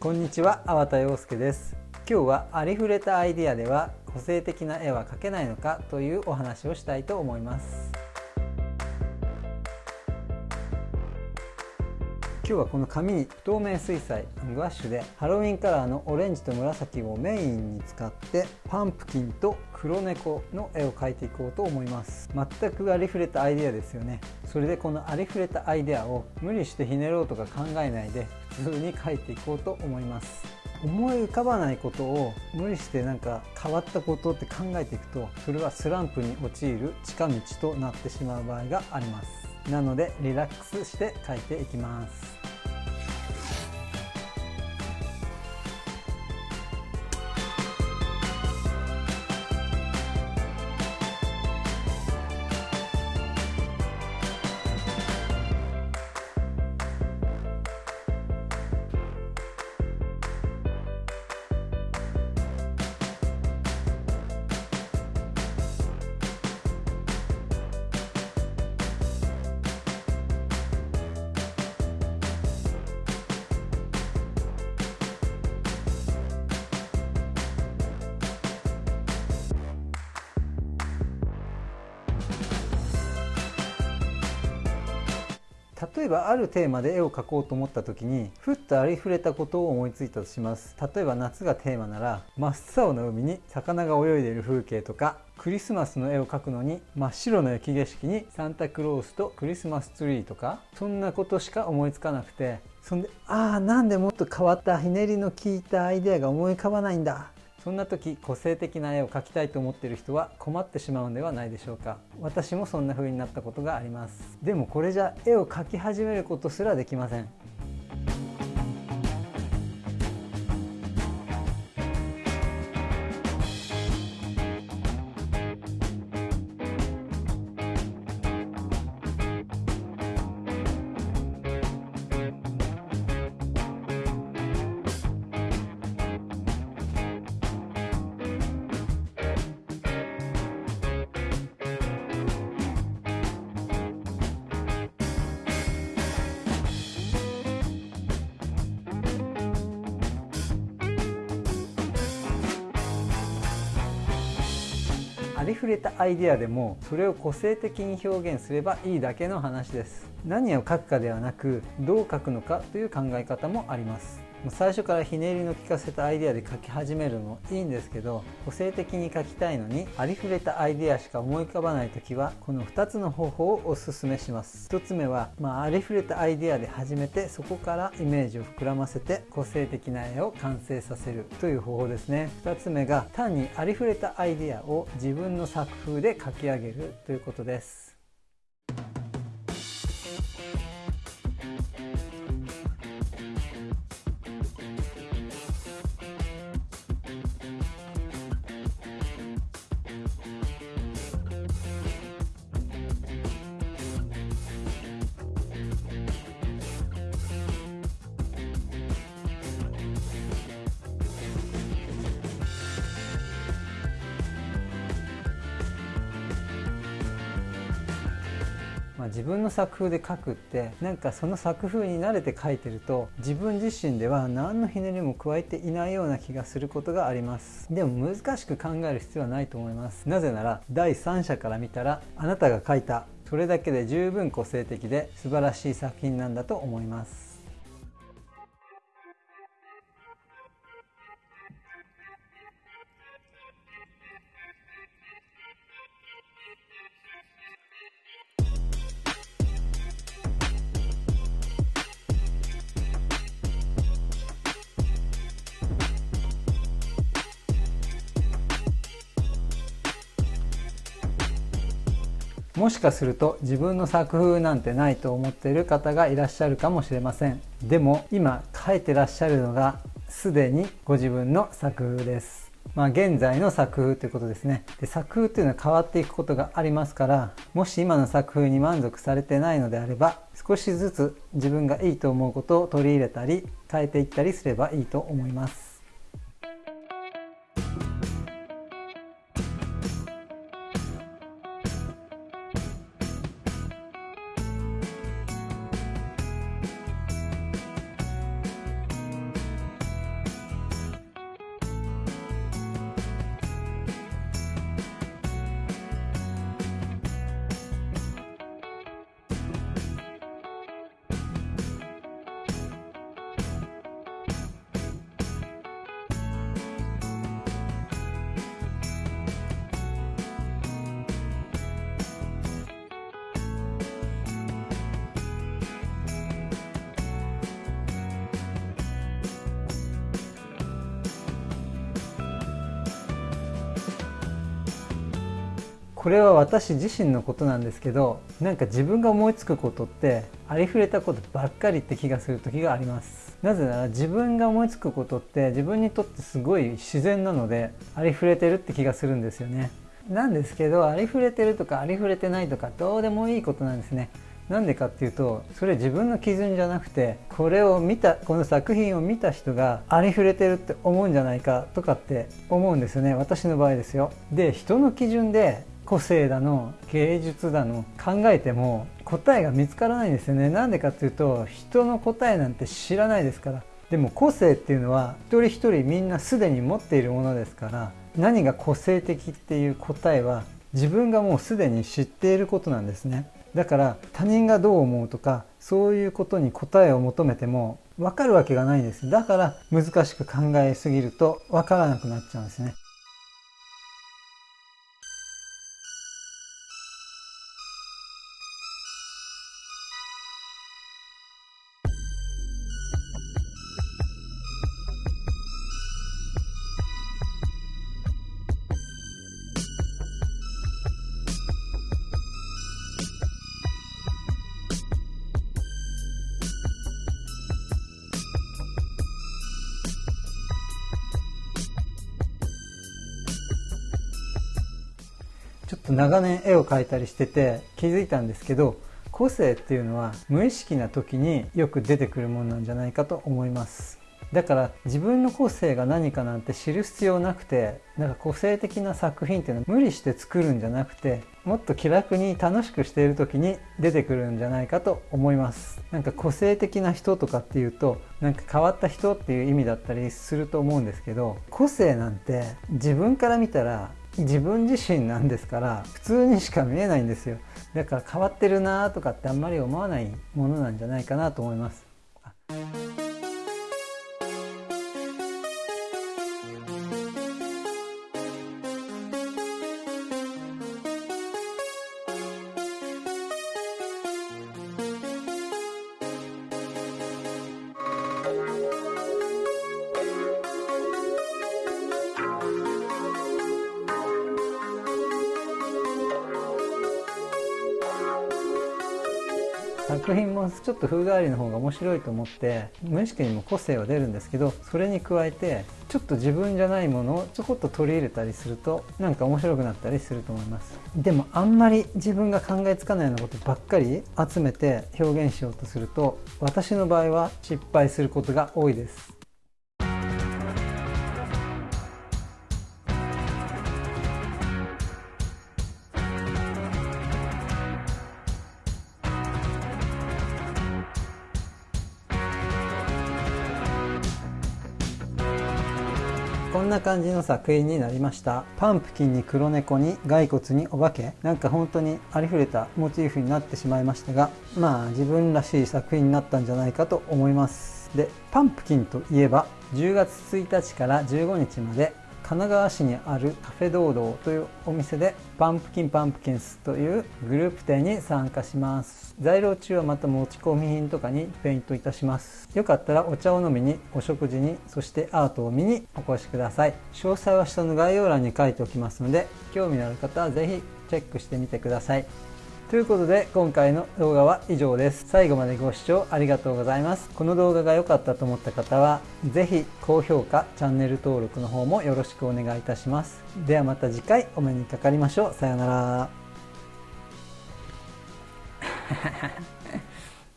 こんにちは、粟田洋介です。今日はありふれたアイディアでは個性的な絵は描けないのかというお話をしたいと思います。今日はこの紙に不透明水彩グワッシュでハロウィンカラーのオレンジと紫をメインに使ってパンプキンと黒猫の絵を描いていこうと思います。全くありふれたアイデアですよね。それでこのありふれたアイデアを無理してひねろうとか考えないで普通に描いていこうと思います。思い浮かばないことを無理してなんか変わったことって考えていくとそれはスランプに陥る近道となってしまう場合があります。なのでリラックスして書いていきます。例えばあるテーマで絵を描こうと思った時にふっとありふれたことを思いついたとします。例えば夏がテーマなら真っ青な海に魚が泳いでいる風景とかクリスマスの絵を描くのに真っ白な雪景色にサンタクロースとクリスマスツリーとかそんなことしか思いつかなくてそんでああなんでもっと変わったひねりの効いたアイデアが思い浮かばないんだ。そんな時個性的な絵を描きたいと思っている人は困ってしまうんではないでしょうか。私もそんな風になったことがあります。でもこれじゃ絵を描き始めることすらできません。りふれたアイデアでもそれを個性的に表現すればいいだけの話です。何を書くかではなくどう書くのかという考え方もあります。最初からひねりの利かせたアイデアで書き始めるのもいいんですけど個性的に書きたいのにありふれたアイデアしか思い浮かばない時はこの2つの方法をおすすめします。1つ目は、まあ、ありふれたアイデアで始めてそこからイメージを膨らませて個性的な絵を完成させるという方法ですね。2つ目が単にありふれたアイデアを自分の作風で書き上げるということです。まあ、自分の作風で書くってなんかその作風に慣れて書いてると自分自身では何のひねりも加えていないような気がすることがあります。でも難しく考える必要はないと思います。なぜなら第三者から見たらあなたが書いたそれだけで十分個性的で素晴らしい作品なんだと思います。もしかすると自分の作風なんてないと思っている方がいらっしゃるかもしれません。でも今書いてらっしゃるのがすでにご自分の作風です。まあ現在の作風ということですね。で作風というのは変わっていくことがありますからもし今の作風に満足されてないのであれば少しずつ自分がいいと思うことを取り入れたり変えていったりすればいいと思います。これは私自身のことなんですけどなんか自分が思いつくことってありふれたことばっかりって気がする時があります。なぜなら自分が思いつくことって自分にとってすごい自然なのでありふれてるって気がするんですよね。なんですけどありふれてるとかありふれてないとかどうでもいいことなんですね。なんでかっていうとそれ自分の基準じゃなくてこれを見たこの作品を見た人がありふれてるって思うんじゃないかとかって思うんですよね。私の場合ですよ。で人の基準で個性だの芸術だの考えても答えが見つからないんですよね。なんでかっていうと人の答えなんて知らないですから。でも個性っていうのは一人一人みんなすでに持っているものですから何が個性的っていう答えは自分がもうすでに知っていることなんですね。だから他人がどう思うとかそういうことに答えを求めても分かるわけがないんです。だから難しく考えすぎると分からなくなっちゃうんですね。と長年絵を描いたりしてて気づいたんですけど個性っていうのは無意識な時によく出てくるものなんじゃないかと思います。だから自分の個性が何かなんて知る必要なくてなんか個性的な作品っていうのは無理して作るんじゃなくてもっと気楽に楽しくしている時に出てくるんじゃないかと思います。なんか個性的な人とかっていうとなんか変わった人っていう意味だったりすると思うんですけど個性なんて自分から見たら自分自身なんですから普通にしか見えないんですよ。だから変わってるなとかってあんまり思わないものなんじゃないかなと思います。作品もちょっと風変わりの方が面白いと思って無意識にも個性は出るんですけどそれに加えてちょっと自分じゃないものをちょこっと取り入れたりするとなんか面白くなったりすると思います。でもあんまり自分が考えつかないようなことばっかり集めて表現しようとすると私の場合は失敗することが多いです。こんな感じの作品になりました。パンプキンに黒猫に骸骨にお化け。なんか本当にありふれたモチーフになってしまいましたがまあ自分らしい作品になったんじゃないかと思います。でパンプキンといえば10月1日から15日まで神奈川市にあるカフェ堂々というお店でパンプキンパンプキンスというグループ展に参加します。在廊中はまた持ち込み品とかにペイントいたします。よかったらお茶を飲みにお食事にそしてアートを見にお越しください詳細は下の概要欄に書いておきますので興味のある方は是非チェックしてみてください。ということで今回の動画は以上です。最後までご視聴ありがとうございます。この動画が良かったと思った方は是非高評価チャンネル登録の方もよろしくお願いいたします。ではまた次回お目にかかりましょう。さようなら。